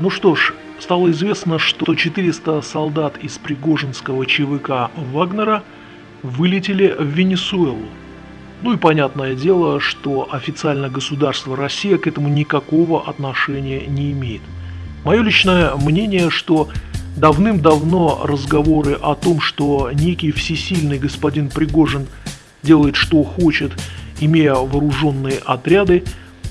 Ну что ж, стало известно, что 400 солдат из Пригожинского ЧВК Вагнера вылетели в Венесуэлу. Ну и понятное дело, что официально государство Россия к этому никакого отношения не имеет. Мое личное мнение, что давным-давно разговоры о том, что некий всесильный господин Пригожин делает что хочет, имея вооруженные отряды,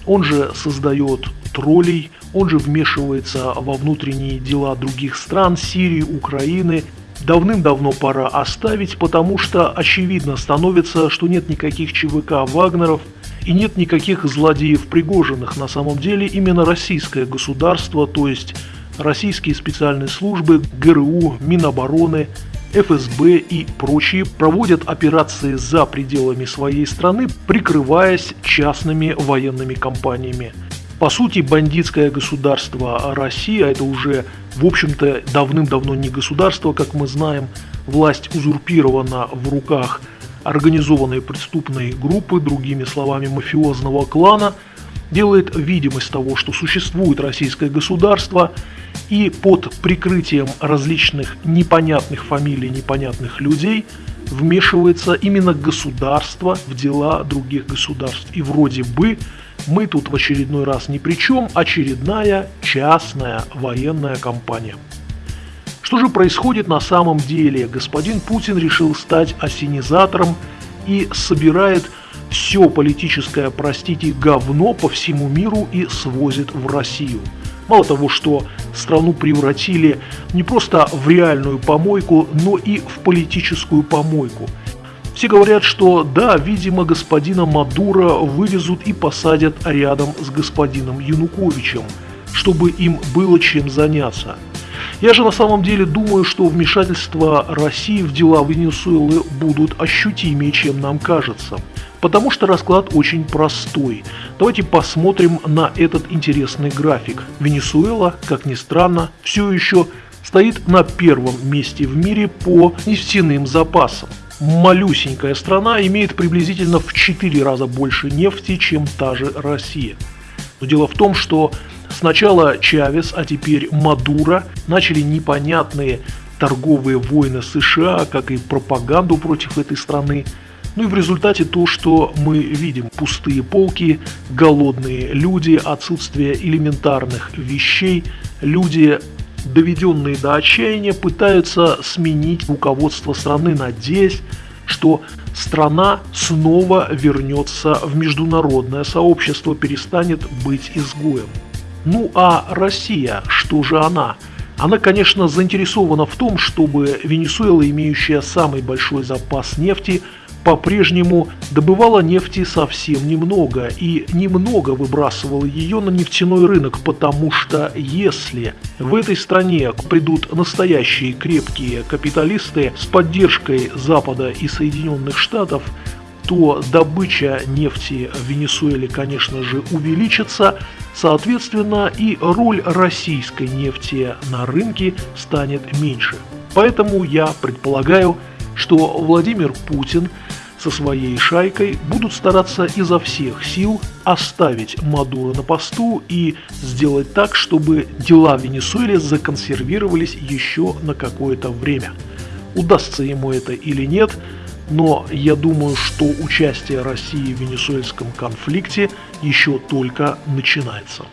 он же создает троллей, он же вмешивается во внутренние дела других стран, Сирии, Украины. Давным-давно пора оставить, потому что очевидно становится, что нет никаких ЧВК Вагнеров и нет никаких злодеев Пригожиных. На самом деле именно российское государство, то есть российские специальные службы, ГРУ, Минобороны, ФСБ и прочие проводят операции за пределами своей страны, прикрываясь частными военными компаниями. По сути, бандитское государство Россия, это уже, в общем-то, давным-давно не государство, как мы знаем, власть узурпирована в руках организованной преступной группы, другими словами, мафиозного клана, делает видимость того, что существует российское государство, и под прикрытием различных непонятных фамилий, непонятных людей вмешивается именно государство в дела других государств. И вроде бы мы тут в очередной раз ни при чем, очередная частная военная компания. Что же происходит на самом деле? Господин Путин решил стать осенизатором и собирает все политическое, простите, говно по всему миру и свозит в Россию. Мало того, что страну превратили не просто в реальную помойку, но и в политическую помойку – все говорят, что да, видимо, господина Мадура вывезут и посадят рядом с господином Януковичем, чтобы им было чем заняться. Я же на самом деле думаю, что вмешательства России в дела Венесуэлы будут ощутимее, чем нам кажется. Потому что расклад очень простой. Давайте посмотрим на этот интересный график. Венесуэла, как ни странно, все еще стоит на первом месте в мире по нефтяным запасам малюсенькая страна имеет приблизительно в 4 раза больше нефти, чем та же Россия. Но дело в том, что сначала Чавес, а теперь Мадуро начали непонятные торговые войны США, как и пропаганду против этой страны. Ну и в результате то, что мы видим, пустые полки, голодные люди, отсутствие элементарных вещей, люди доведенные до отчаяния, пытаются сменить руководство страны, надеясь, что страна снова вернется в международное сообщество, перестанет быть изгоем. Ну а Россия, что же она? Она, конечно, заинтересована в том, чтобы Венесуэла, имеющая самый большой запас нефти, по-прежнему добывала нефти совсем немного и немного выбрасывала ее на нефтяной рынок, потому что если в этой стране придут настоящие крепкие капиталисты с поддержкой Запада и Соединенных Штатов, то добыча нефти в Венесуэле, конечно же, увеличится, соответственно, и роль российской нефти на рынке станет меньше. Поэтому я предполагаю, что Владимир Путин – со своей шайкой будут стараться изо всех сил оставить Мадуро на посту и сделать так, чтобы дела в Венесуэле законсервировались еще на какое-то время. Удастся ему это или нет, но я думаю, что участие России в венесуэльском конфликте еще только начинается.